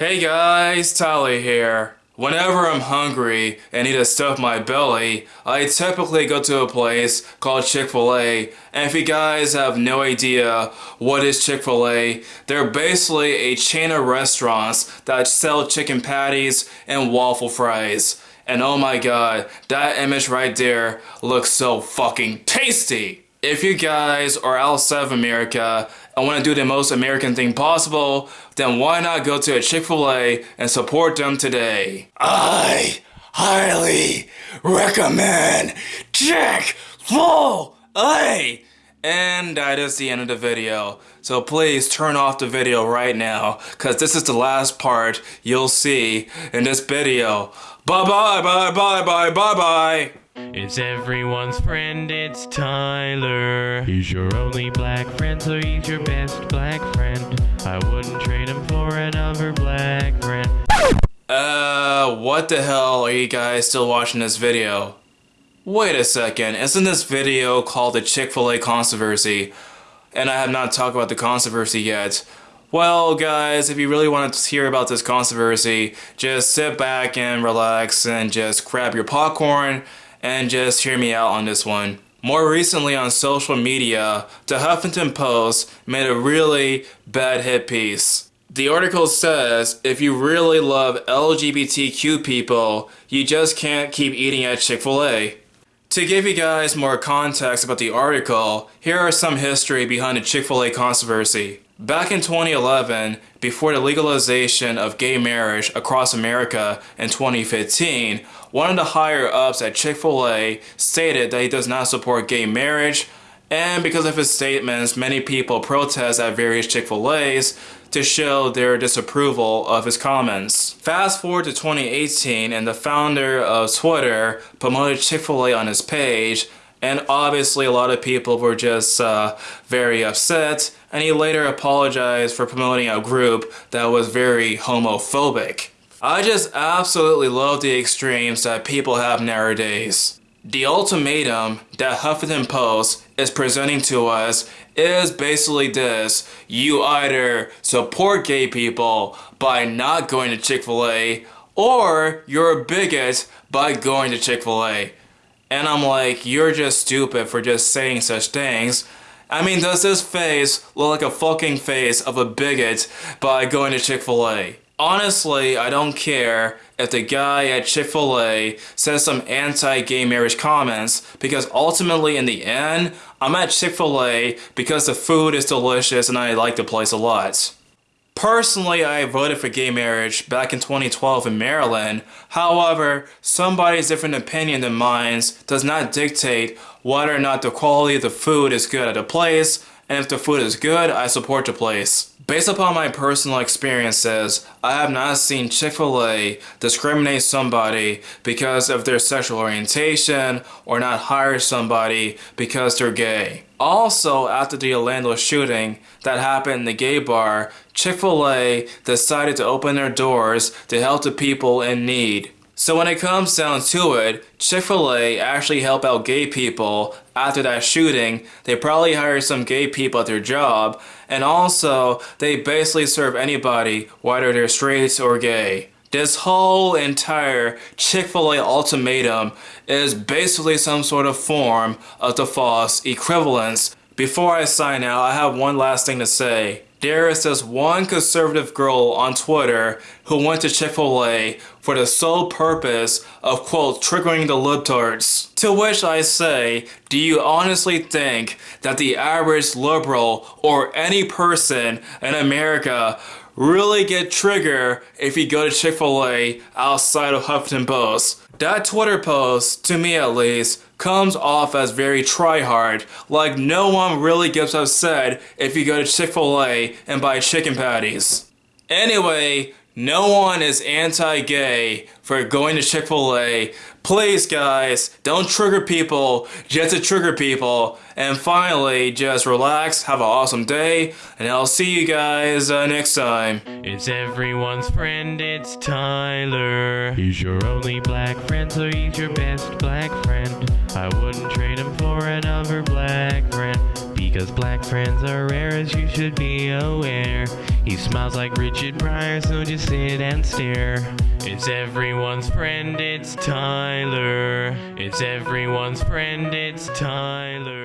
Hey guys, Tally here. Whenever I'm hungry and need to stuff my belly, I typically go to a place called Chick-fil-A. And if you guys have no idea what is Chick-fil-A, they're basically a chain of restaurants that sell chicken patties and waffle fries. And oh my god, that image right there looks so fucking tasty! If you guys are outside of America and want to do the most American thing possible, then why not go to a Chick-fil-A and support them today? I highly recommend Chick-fil-A! And that is the end of the video. So please turn off the video right now, because this is the last part you'll see in this video. Bye bye bye bye bye bye bye! It's everyone's friend, it's Tyler. He's your only black friend, so he's your best black friend. I wouldn't trade him for another black friend. Uh, what the hell are you guys still watching this video? Wait a second, isn't this video called the Chick-fil-A controversy? And I have not talked about the controversy yet. Well, guys, if you really want to hear about this controversy, just sit back and relax and just grab your popcorn and just hear me out on this one. More recently on social media, the Huffington Post made a really bad hit piece. The article says if you really love LGBTQ people, you just can't keep eating at Chick-fil-A. To give you guys more context about the article, here are some history behind the Chick-fil-A controversy. Back in 2011, before the legalization of gay marriage across America in 2015, one of the higher ups at Chick-fil-A stated that he does not support gay marriage, and because of his statements, many people protest at various Chick-fil-A's to show their disapproval of his comments. Fast forward to 2018 and the founder of Twitter promoted Chick-fil-A on his page and obviously a lot of people were just uh, very upset and he later apologized for promoting a group that was very homophobic. I just absolutely love the extremes that people have nowadays. The ultimatum that Huffington Post is presenting to us is basically this. You either support gay people by not going to Chick-fil-A or you're a bigot by going to Chick-fil-A. And I'm like, you're just stupid for just saying such things. I mean, does this face look like a fucking face of a bigot by going to Chick-fil-A? Honestly, I don't care if the guy at Chick-fil-A says some anti-gay marriage comments because ultimately in the end, I'm at Chick-fil-A because the food is delicious and I like the place a lot. Personally, I voted for gay marriage back in 2012 in Maryland. However, somebody's different opinion than mine does not dictate whether or not the quality of the food is good at a place, and if the food is good, I support the place. Based upon my personal experiences, I have not seen Chick-fil-A discriminate somebody because of their sexual orientation or not hire somebody because they're gay. Also, after the Orlando shooting that happened in the gay bar, Chick-fil-A decided to open their doors to help the people in need. So when it comes down to it, Chick-fil-A actually help out gay people after that shooting. They probably hire some gay people at their job, and also they basically serve anybody, whether they're straight or gay. This whole entire Chick-fil-A ultimatum is basically some sort of form of the false equivalence. Before I sign out, I have one last thing to say. There is this one conservative girl on Twitter who went to Chick-fil-A for the sole purpose of quote triggering the libtards. To which I say, do you honestly think that the average liberal or any person in America really get triggered if you go to Chick-fil-A outside of Huffington Post. That Twitter post, to me at least, comes off as very try-hard, like no one really gets upset if you go to Chick-fil-A and buy chicken patties. Anyway, no one is anti-gay for going to Chick-fil-A. Please guys, don't trigger people just to trigger people. And finally, just relax, have an awesome day, and I'll see you guys uh, next time. It's everyone's friend, it's Tyler. He's your only black friend, so he's your best black friend. I wouldn't trade him for another black friend. Because black friends are rare as you should be aware. He smiles like Richard Pryor, so just sit and stare. It's everyone's friend, it's Tyler. It's everyone's friend, it's Tyler.